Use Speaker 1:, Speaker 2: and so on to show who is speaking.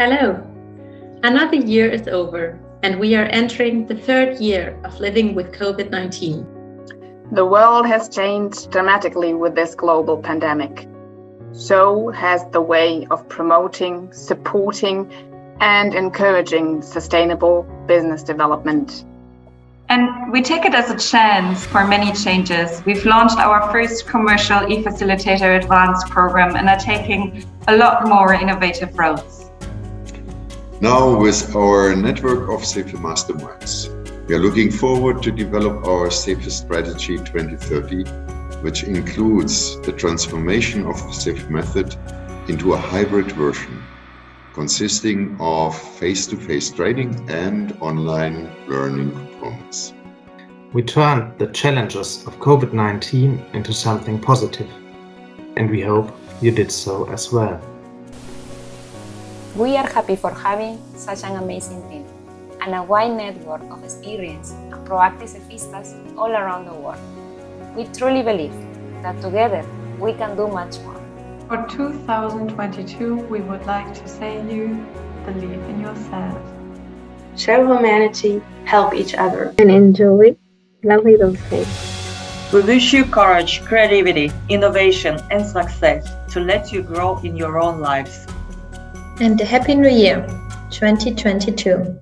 Speaker 1: Hello. Another year is over and we are entering the third year of living with COVID-19.
Speaker 2: The world has changed dramatically with this global pandemic. So has the way of promoting, supporting and encouraging sustainable business development.
Speaker 3: And we take it as a chance for many changes. We've launched our first commercial eFacilitator Advanced program and are taking a lot more innovative roads.
Speaker 4: Now with our network of CEFE Masterminds, we are looking forward to develop our CEFE Strategy 2030, which includes the transformation of the CEFE method into a hybrid version consisting of face-to-face -face training and online learning components.
Speaker 5: We turned the challenges of COVID-19 into something positive, and we hope you did so as well.
Speaker 6: We are happy for having such an amazing team and a wide network of experienced and proactive Cefistas all around the world. We truly believe that together we can do much more.
Speaker 7: For 2022, we would like to say you believe in yourself.
Speaker 8: Share humanity, help each other.
Speaker 9: And enjoy lovely those things.
Speaker 10: We wish you courage, creativity, innovation and success to let you grow in your own lives.
Speaker 11: And a Happy New Year 2022.